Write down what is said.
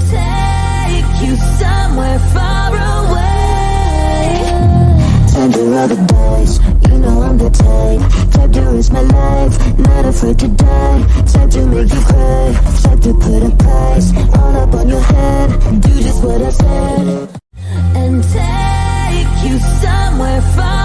take you somewhere far away. Under the days, you know I'm the type. Time to risk my life, not afraid to die. Time to make you cry, Time to put a price All up on your head, do just what I said. And take you somewhere far away.